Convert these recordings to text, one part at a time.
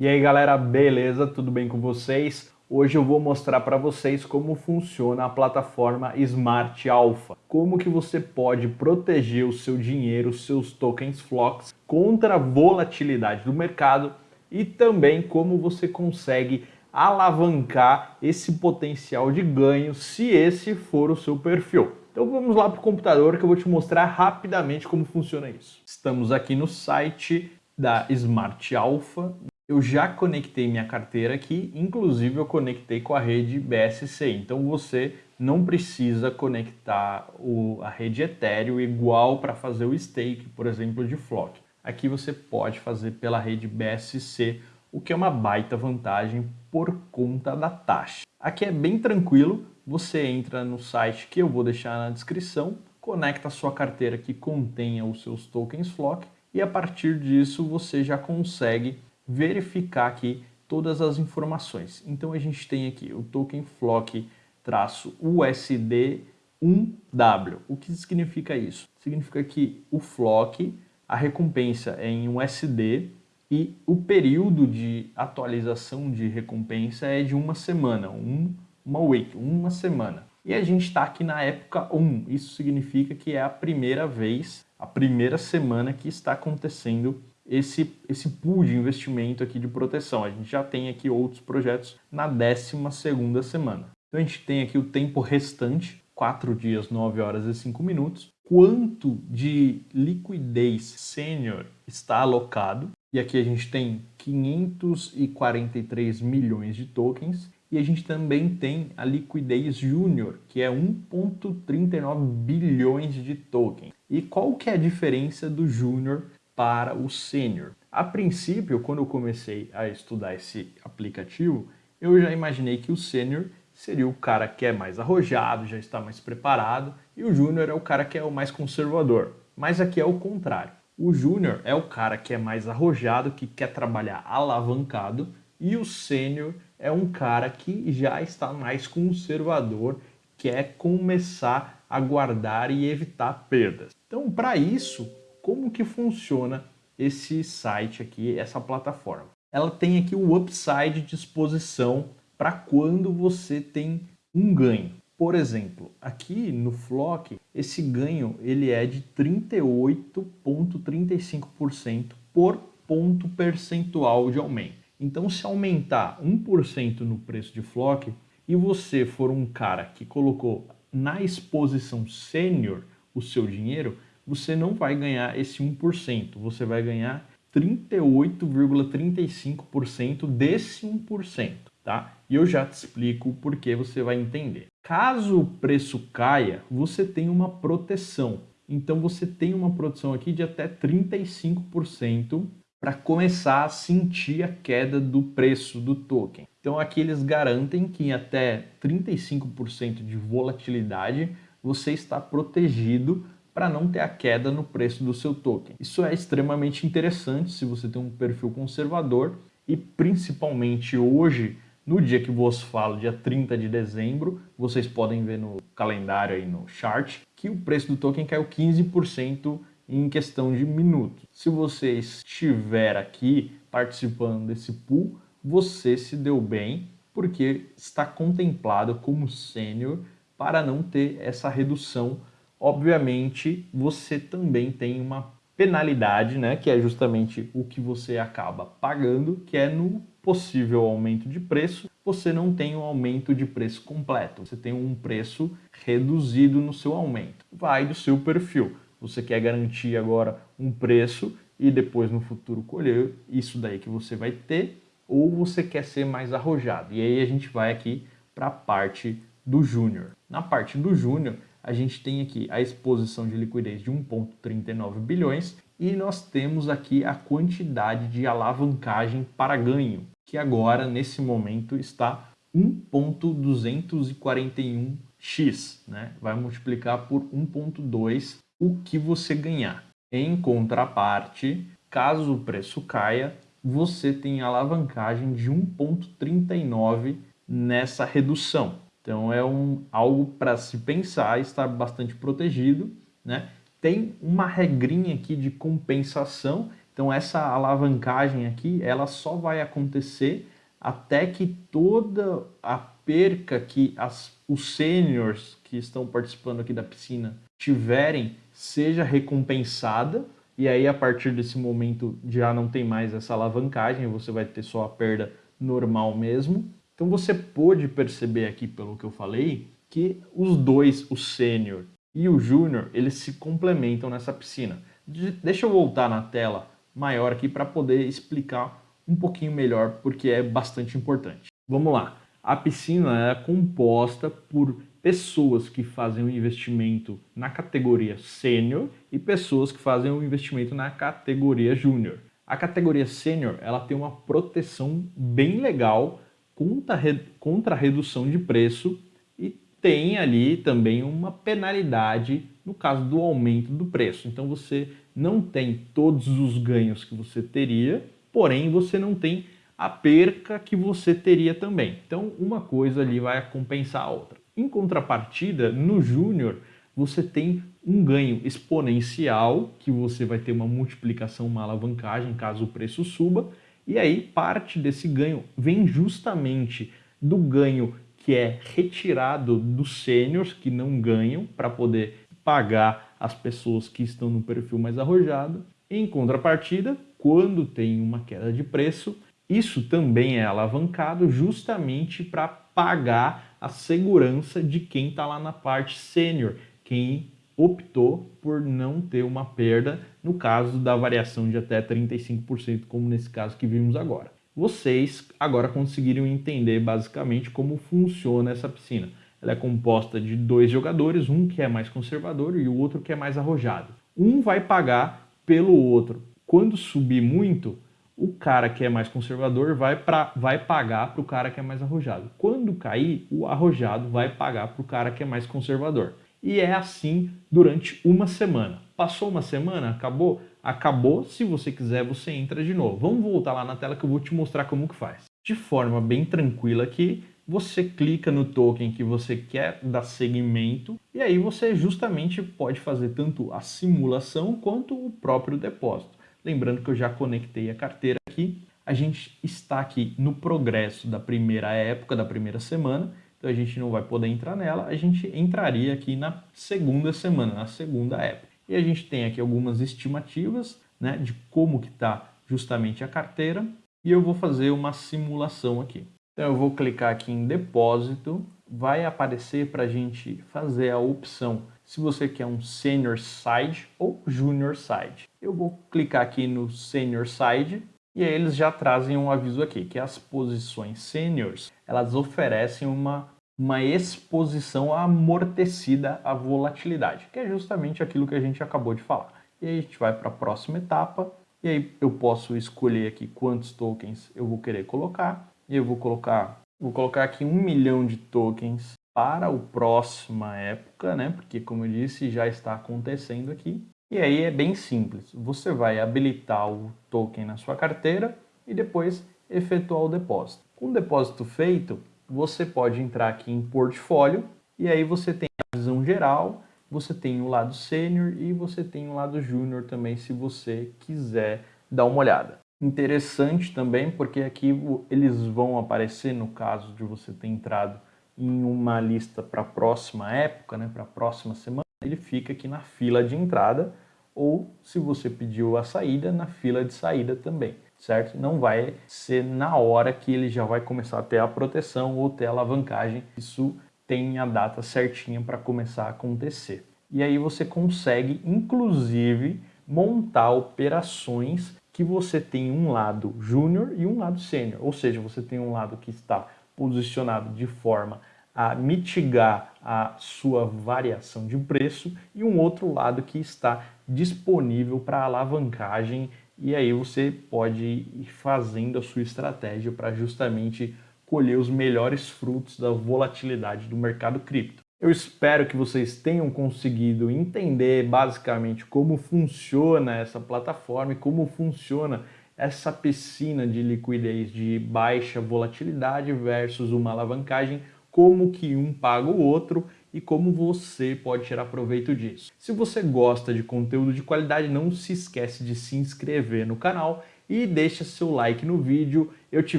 E aí galera, beleza? Tudo bem com vocês? Hoje eu vou mostrar para vocês como funciona a plataforma Smart Alpha. Como que você pode proteger o seu dinheiro, seus tokens Flocks contra a volatilidade do mercado e também como você consegue alavancar esse potencial de ganho se esse for o seu perfil. Então vamos lá para o computador que eu vou te mostrar rapidamente como funciona isso. Estamos aqui no site da Smart Alpha eu já conectei minha carteira aqui, inclusive eu conectei com a rede BSC, então você não precisa conectar o, a rede Ethereum igual para fazer o stake, por exemplo, de Flock. Aqui você pode fazer pela rede BSC, o que é uma baita vantagem por conta da taxa. Aqui é bem tranquilo, você entra no site que eu vou deixar na descrição, conecta a sua carteira que contenha os seus tokens Flock e a partir disso você já consegue verificar aqui todas as informações. Então a gente tem aqui o token flock-usd1w. O que significa isso? Significa que o flock, a recompensa é em USD e o período de atualização de recompensa é de uma semana, um, uma week, uma semana. E a gente está aqui na época 1, isso significa que é a primeira vez, a primeira semana que está acontecendo esse, esse pool de investimento aqui de proteção. A gente já tem aqui outros projetos na 12ª semana. Então a gente tem aqui o tempo restante, 4 dias, 9 horas e 5 minutos. Quanto de liquidez sênior está alocado? E aqui a gente tem 543 milhões de tokens. E a gente também tem a liquidez júnior, que é 1.39 bilhões de tokens. E qual que é a diferença do júnior para o sênior. A princípio, quando eu comecei a estudar esse aplicativo, eu já imaginei que o sênior seria o cara que é mais arrojado, já está mais preparado, e o júnior é o cara que é o mais conservador. Mas aqui é o contrário. O júnior é o cara que é mais arrojado, que quer trabalhar alavancado, e o sênior é um cara que já está mais conservador, quer começar a guardar e evitar perdas. Então, para isso, como que funciona esse site aqui, essa plataforma. Ela tem aqui o upside de exposição para quando você tem um ganho. Por exemplo, aqui no Flock, esse ganho ele é de 38,35% por ponto percentual de aumento. Então, se aumentar 1% no preço de Flock e você for um cara que colocou na exposição sênior o seu dinheiro, você não vai ganhar esse 1%, você vai ganhar 38,35% desse 1%, tá? E eu já te explico o porquê você vai entender. Caso o preço caia, você tem uma proteção. Então você tem uma proteção aqui de até 35% para começar a sentir a queda do preço do token. Então aqui eles garantem que em até 35% de volatilidade você está protegido para não ter a queda no preço do seu token. Isso é extremamente interessante se você tem um perfil conservador e principalmente hoje, no dia que vos falo, dia 30 de dezembro, vocês podem ver no calendário aí no chart que o preço do token caiu 15% em questão de minutos. Se você estiver aqui participando desse pool, você se deu bem porque está contemplado como sênior para não ter essa redução obviamente você também tem uma penalidade, né, que é justamente o que você acaba pagando, que é no possível aumento de preço, você não tem um aumento de preço completo, você tem um preço reduzido no seu aumento. Vai do seu perfil. Você quer garantir agora um preço e depois no futuro colher isso daí que você vai ter, ou você quer ser mais arrojado. E aí a gente vai aqui para a parte do júnior. Na parte do júnior, a gente tem aqui a exposição de liquidez de 1,39 bilhões e nós temos aqui a quantidade de alavancagem para ganho, que agora, nesse momento, está 1.241x, né? vai multiplicar por 1.2 o que você ganhar. Em contraparte, caso o preço caia, você tem alavancagem de 1.39 nessa redução. Então é um, algo para se pensar, estar bastante protegido. Né? Tem uma regrinha aqui de compensação, Então essa alavancagem aqui, ela só vai acontecer até que toda a perca que as, os sêniors que estão participando aqui da piscina tiverem seja recompensada e aí a partir desse momento já não tem mais essa alavancagem, você vai ter só a perda normal mesmo. Então você pôde perceber aqui pelo que eu falei que os dois, o sênior e o júnior, eles se complementam nessa piscina. De, deixa eu voltar na tela maior aqui para poder explicar um pouquinho melhor porque é bastante importante. Vamos lá. A piscina é composta por pessoas que fazem um investimento na categoria sênior e pessoas que fazem um investimento na categoria júnior. A categoria sênior ela tem uma proteção bem legal contra, a redução de preço e tem ali também uma penalidade no caso do aumento do preço. Então você não tem todos os ganhos que você teria, porém você não tem a perca que você teria também. Então uma coisa ali vai compensar a outra. Em contrapartida, no júnior, você tem um ganho exponencial, que você vai ter uma multiplicação, uma alavancagem, caso o preço suba, e aí parte desse ganho vem justamente do ganho que é retirado dos sêniors que não ganham para poder pagar as pessoas que estão no perfil mais arrojado. Em contrapartida, quando tem uma queda de preço, isso também é alavancado justamente para pagar a segurança de quem está lá na parte sênior, quem optou por não ter uma perda no caso da variação de até 35%, como nesse caso que vimos agora. Vocês agora conseguiram entender basicamente como funciona essa piscina. Ela é composta de dois jogadores, um que é mais conservador e o outro que é mais arrojado. Um vai pagar pelo outro. Quando subir muito, o cara que é mais conservador vai, pra, vai pagar para o cara que é mais arrojado. Quando cair, o arrojado vai pagar para o cara que é mais conservador. E é assim durante uma semana. Passou uma semana, acabou? Acabou, se você quiser você entra de novo. Vamos voltar lá na tela que eu vou te mostrar como que faz. De forma bem tranquila aqui, você clica no token que você quer dar segmento e aí você justamente pode fazer tanto a simulação quanto o próprio depósito. Lembrando que eu já conectei a carteira aqui. A gente está aqui no progresso da primeira época, da primeira semana, então a gente não vai poder entrar nela, a gente entraria aqui na segunda semana, na segunda época. E a gente tem aqui algumas estimativas né, de como que está justamente a carteira e eu vou fazer uma simulação aqui. Então eu vou clicar aqui em depósito, vai aparecer para a gente fazer a opção se você quer um Senior Side ou Junior Side. Eu vou clicar aqui no Senior Side e aí eles já trazem um aviso aqui, que as posições Seniors, elas oferecem uma, uma exposição amortecida à volatilidade, que é justamente aquilo que a gente acabou de falar. E aí a gente vai para a próxima etapa, e aí eu posso escolher aqui quantos tokens eu vou querer colocar, e eu vou colocar, vou colocar aqui um milhão de tokens para a próxima época, né? Porque como eu disse, já está acontecendo aqui. E aí é bem simples. Você vai habilitar o token na sua carteira e depois efetuar o depósito. Com o depósito feito, você pode entrar aqui em portfólio e aí você tem a visão geral, você tem o lado sênior e você tem o lado júnior também, se você quiser dar uma olhada. Interessante também porque aqui eles vão aparecer no caso de você ter entrado em uma lista para a próxima época, né, para a próxima semana, ele fica aqui na fila de entrada ou, se você pediu a saída, na fila de saída também, certo? Não vai ser na hora que ele já vai começar a ter a proteção ou ter a alavancagem. Isso tem a data certinha para começar a acontecer. E aí você consegue, inclusive, montar operações que você tem um lado júnior e um lado sênior. Ou seja, você tem um lado que está posicionado de forma a mitigar a sua variação de preço e um outro lado que está disponível para alavancagem e aí você pode ir fazendo a sua estratégia para justamente colher os melhores frutos da volatilidade do mercado cripto. Eu espero que vocês tenham conseguido entender basicamente como funciona essa plataforma e como funciona essa piscina de liquidez de baixa volatilidade versus uma alavancagem, como que um paga o outro e como você pode tirar proveito disso. Se você gosta de conteúdo de qualidade, não se esquece de se inscrever no canal e deixa seu like no vídeo. Eu te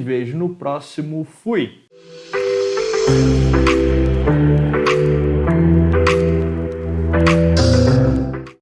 vejo no próximo. Fui!